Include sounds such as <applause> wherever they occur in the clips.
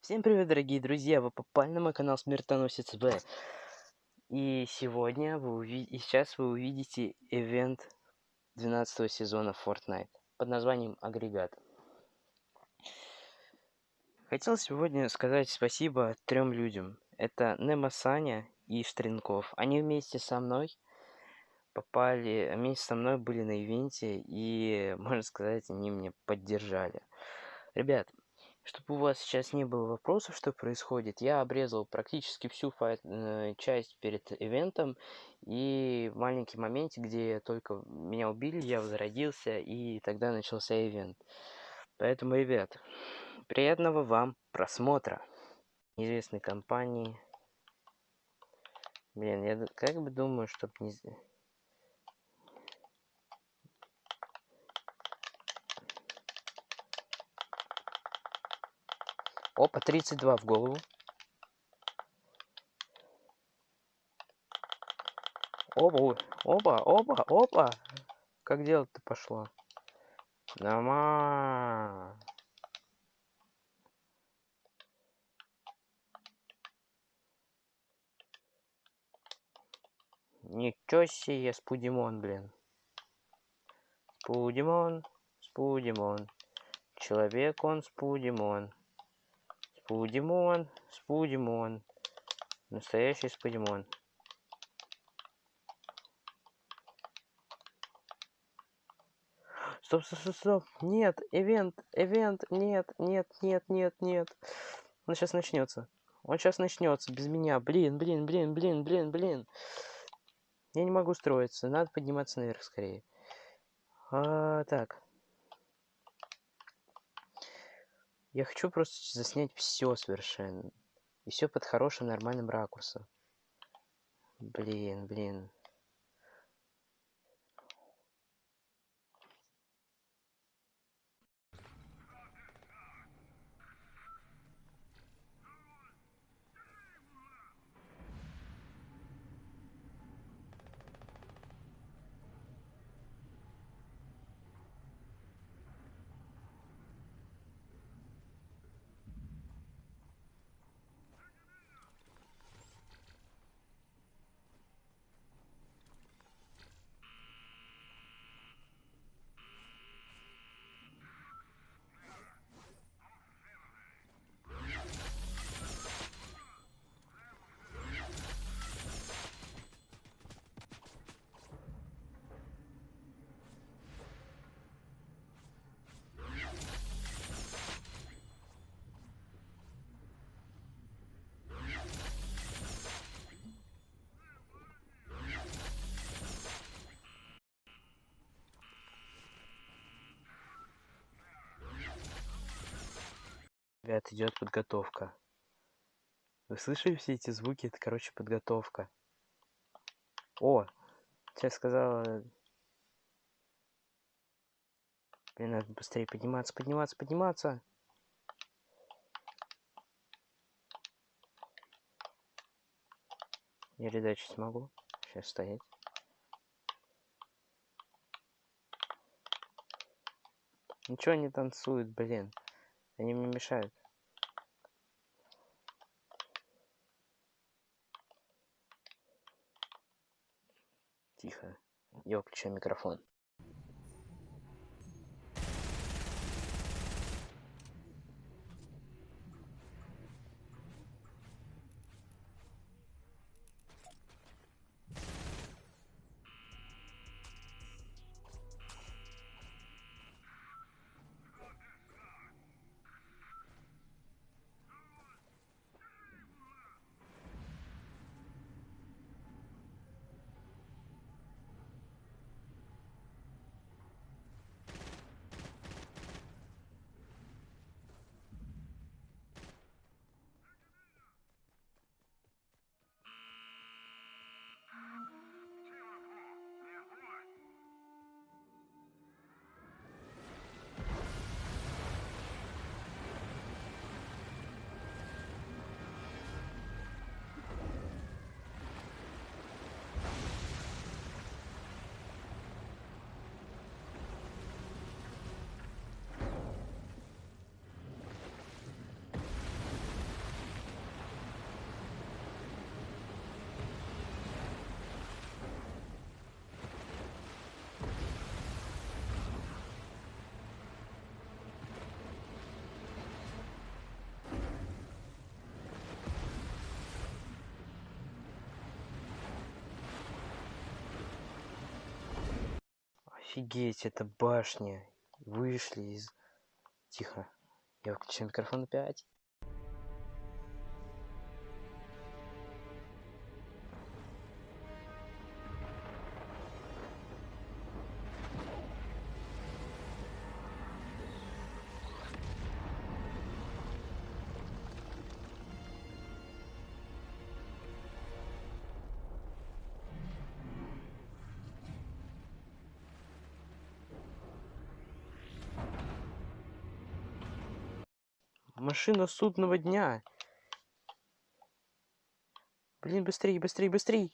Всем привет, дорогие друзья! Вы попали на мой канал Смертоносец В. И сегодня вы увидите, и сейчас вы увидите ивент 12 сезона Fortnite под названием Агрегат. Хотел сегодня сказать спасибо трем людям. Это Немо Саня и Штринков. Они вместе со мной попали, вместе со мной были на ивенте, и, можно сказать, они меня поддержали. Ребят, чтобы у вас сейчас не было вопросов, что происходит, я обрезал практически всю э, часть перед ивентом. И маленький моменте, где только меня убили, я возродился, и тогда начался ивент. Поэтому, ребят, приятного вам просмотра. Неизвестной компании. Блин, я как бы думаю, чтобы не... Опа, 32 в голову. Оба, оба, оба, оба. Как дело-то пошло? Нама. Ничего себе, Спудимон, блин. Спудимон, Спудимон. Человек он Спудимон. Спудимон, Спудимон. Настоящий Спудимон. Стоп, стоп, стоп, стоп. Нет, ивент, ивент, нет, нет, нет, нет, нет. Он сейчас начнется. Он сейчас начнется без меня. Блин, блин, блин, блин, блин, блин. Я не могу строиться. Надо подниматься наверх скорее. А, так. Я хочу просто заснять все совершенно. И все под хорошим нормальным ракурсом. Блин, блин. Ребят, идет подготовка. Вы слышали все эти звуки? Это, короче, подготовка. О, сейчас сказала... Блин, надо быстрее подниматься, подниматься, подниматься. Я редачить смогу. Сейчас стоять. Ничего не танцует, блин. Они мне мешают. Тихо. Я выключаю микрофон. Офигеть, это башня. Вышли из... Тихо. Я выключаю микрофон опять. Машина судного дня. Блин, быстрей, быстрей, быстрей.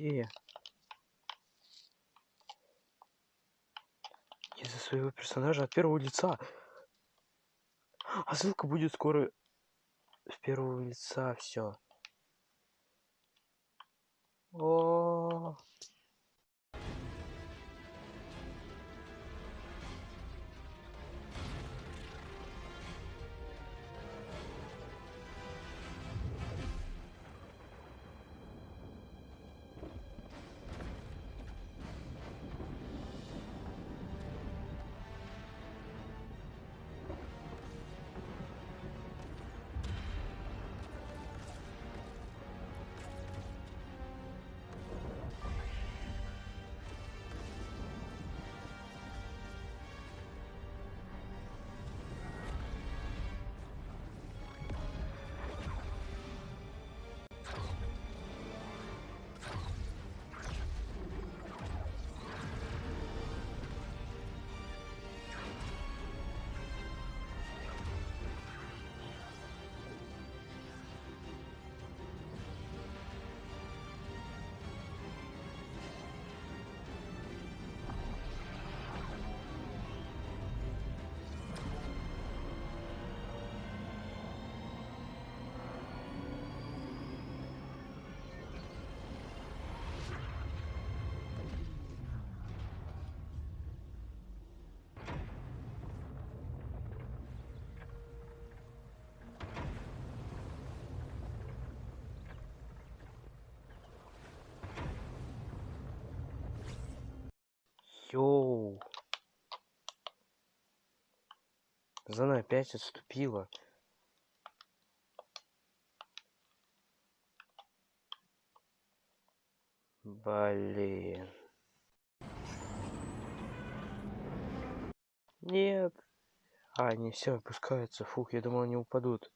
Где я? Из-за своего персонажа от первого лица. А ссылка будет скоро с первого лица все. Йоу. Зона опять отступила. Блин. Нет. А, они все опускаются. Фух, я думал, они упадут.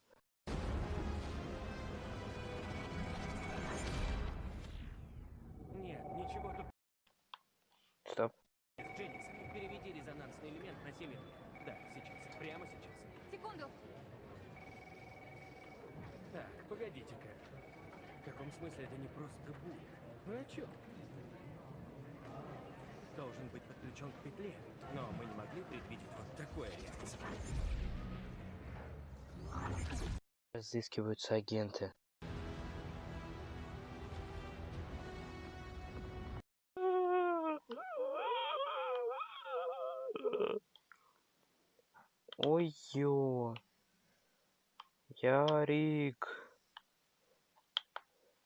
Чем? Должен быть подключен к петле, но мы не могли предвидеть вот такое реакцию. Разыскиваются агенты. Ой, ё. Ярик.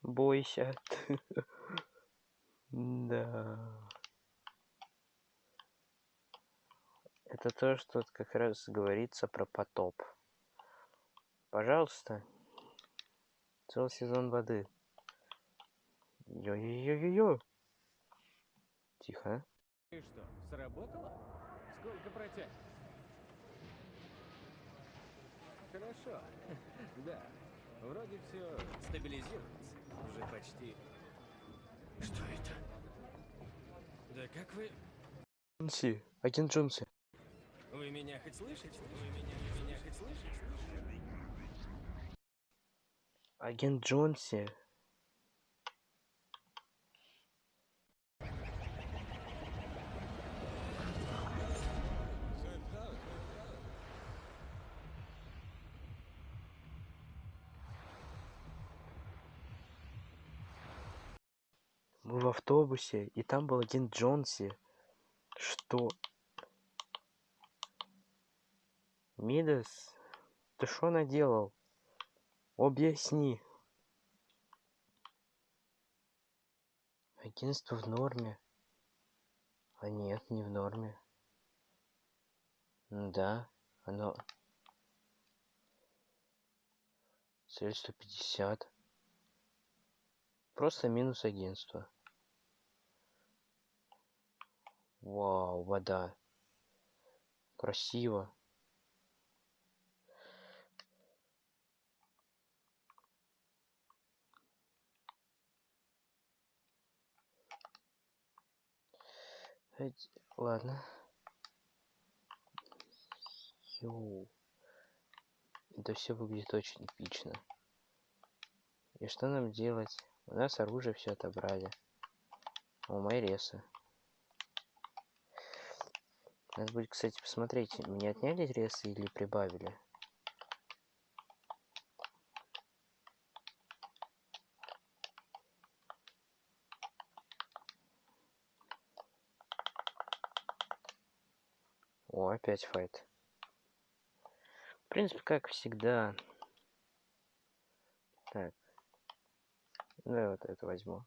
Бойся. <laughs> Да. Это то, что как раз говорится про потоп. Пожалуйста. Целый сезон воды. Йо-йо-йо-йо-йо. Тихо. И что, сработало? Сколько протянет? Хорошо. <laughs> Да. Вроде все стабилизируется. Уже почти. Что это? Да как вы... Джонси. Агент Джонси. Вы меня хоть слышите? Вы меня, вы меня хоть слышите? Агент Джонси. Автобусе, и там был агент Джонси. Что? Мидас, ты что наделал? Объясни. Агентство в норме. А нет, не в норме. Да, оно... Цель 150. Просто минус агентства. Вау, вода. Красиво. Ладно. Йоу. Это все выглядит очень эпично. И что нам делать? У нас оружие все отобрали. У Майреса. Надо будет, кстати, посмотреть, мне отняли ресы или прибавили. О, опять файт. В принципе, как всегда. Так. Ну, я вот это возьму.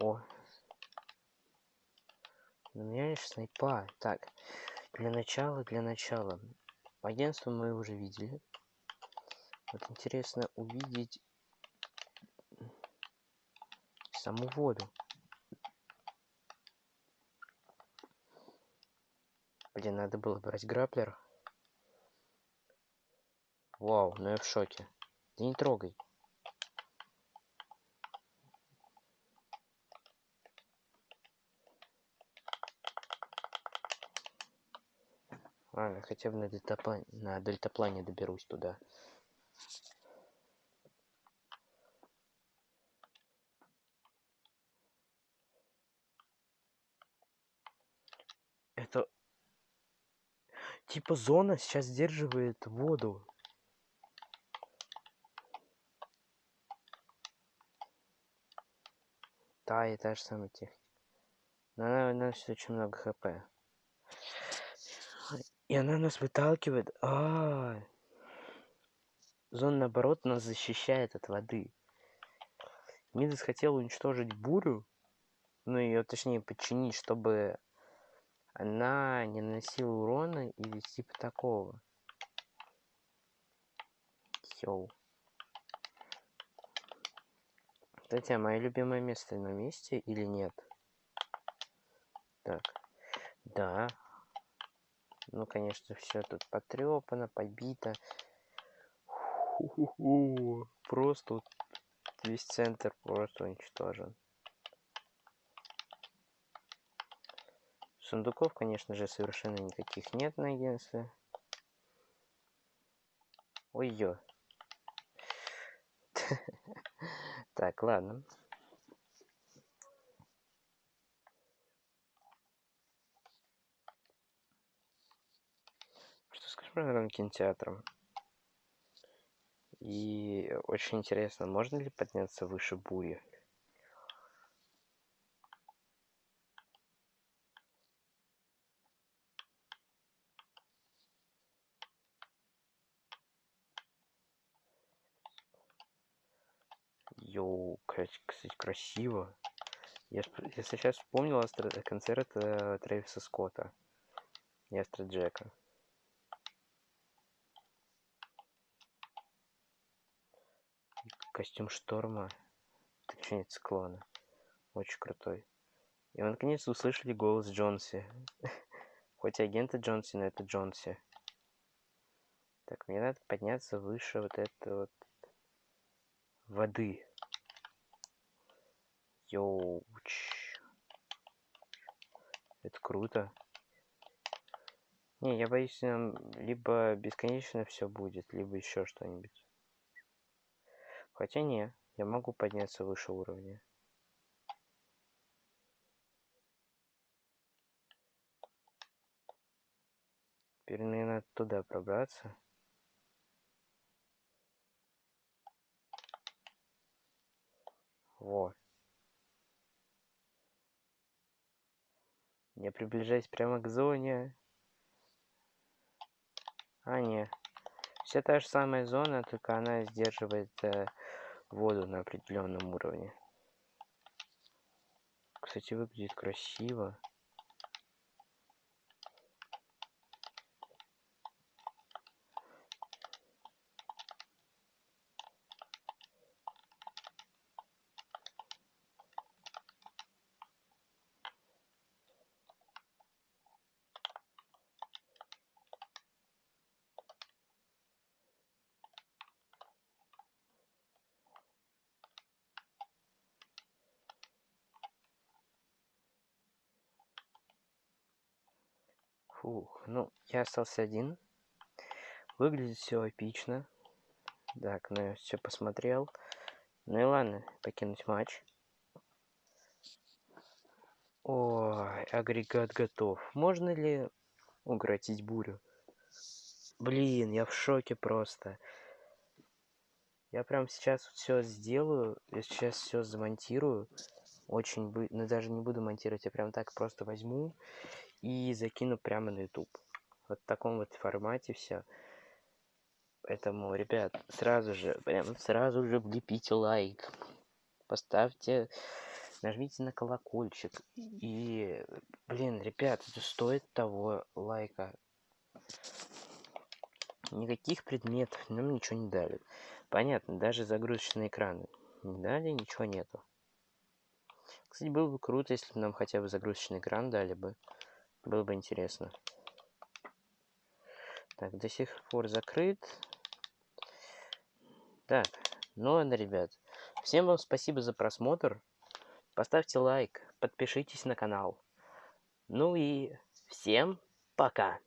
О. У меня есть снайпа. Так. Для начала, для начала. Агентство мы уже видели. Вот интересно увидеть саму воду. Блин, надо было брать граплер. Вау, ну я в шоке. Да не трогай. Ладно, хотя бы на дельтаплане, на дельтаплане доберусь туда. Это типа зона сейчас сдерживает воду. Да, и та же самая техника. Но она наносит очень много хп. И она нас выталкивает. А, -а, -а. Зона, наоборот, нас защищает от воды. Мидас хотел уничтожить бурю. Ну, ее точнее подчинить, чтобы она не наносила урона или типа такого. Йоу. Кстати, а мое любимое место на месте или нет? Так. Да. Ну, конечно, все тут потрепано, побито. Просто вот весь центр просто уничтожен. Сундуков, конечно же, совершенно никаких нет на агентстве. Ой-ё. <laughs> Так, ладно. Новым кинотеатром? И очень интересно, можно ли подняться выше бури? Йоу, кстати, красиво. Я, если сейчас вспомнил концерт э, Трэвиса Скотта и Астра Джека. И Костюм шторма, точнее циклона, очень крутой. И мы наконец услышали голос Джонси. <laughs> Хоть и агента Джонси, но это Джонси. Так, мне надо подняться выше вот этой вот воды. Йоуч. Это круто. Не, я боюсь, нам либо бесконечно все будет, либо еще что-нибудь. Хотя не, я могу подняться выше уровня. Теперь мне надо туда пробраться. Во. Я приближаюсь прямо к зоне. А, не. Все та же самая зона, только она сдерживает э, воду на определенном уровне. Кстати, выглядит красиво. Фух, ну, я остался один. Выглядит все эпично. Так, ну я все посмотрел. Ну и ладно, покинуть матч. Ой, агрегат готов. Можно ли укротить бурю? Блин, я в шоке просто. Я прям сейчас все сделаю. Я сейчас все замонтирую. Очень бы... Ну, даже не буду монтировать. Я прям так просто возьму и закину прямо на YouTube. Вот в таком вот формате все. Поэтому, ребят, сразу же, прям сразу же влепите лайк. Поставьте, нажмите на колокольчик. И, блин, ребят, это стоит того лайка. Никаких предметов нам ничего не дали. Понятно, даже загрузочные экраны не дали, ничего нету. Кстати, было бы круто, если бы нам хотя бы загрузочный экран дали бы. Было бы интересно. Так, до сих пор закрыт. Так, ну ладно, ребят. Всем вам спасибо за просмотр. Поставьте лайк, подпишитесь на канал. Ну и всем пока.